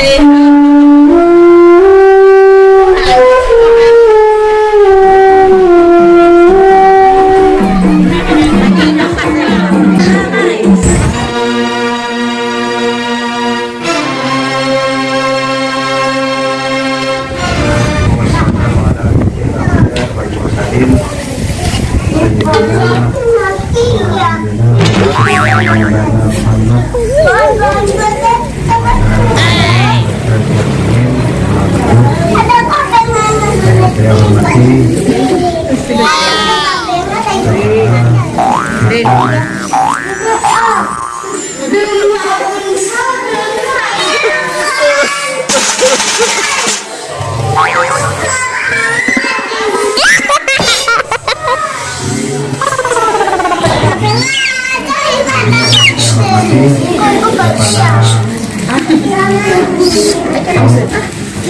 deh Alhamdulillah. yang mati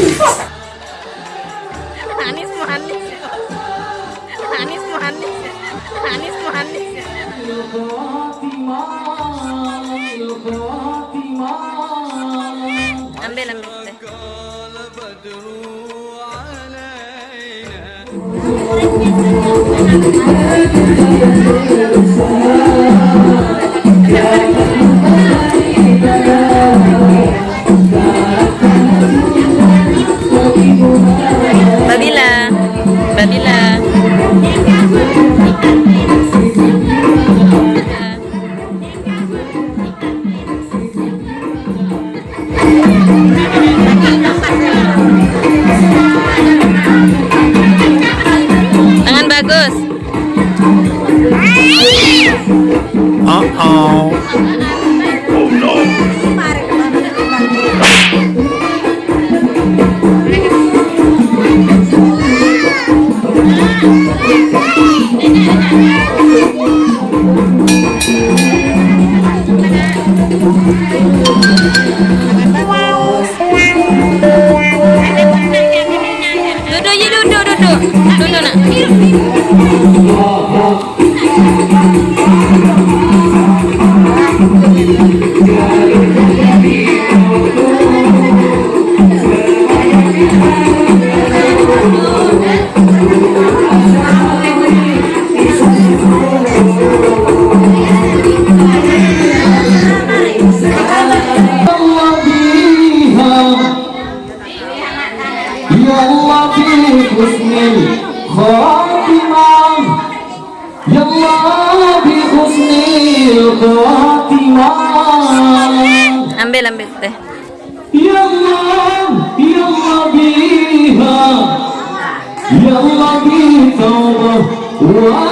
Thank you. مهندس أمبي لمسته Oh. Ya Allah bi Ambil ambil teh. Ya Allah Ya Allah biha Ya Allah bi tawbah. Wa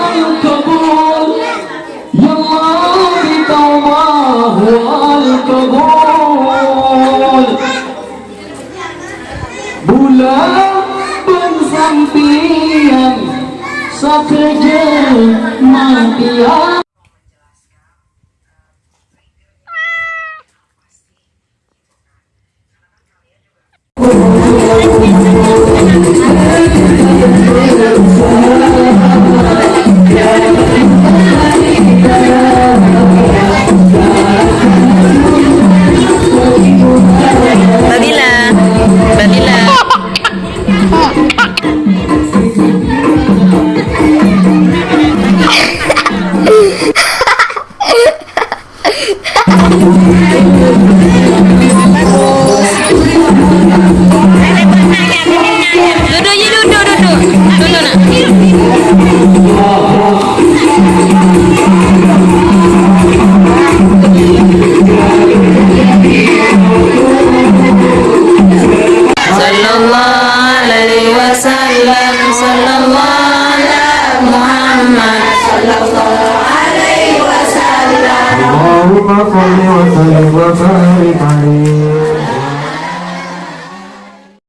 Ya Allah bi tawbah. Wa Bulan pensampian sakeje matian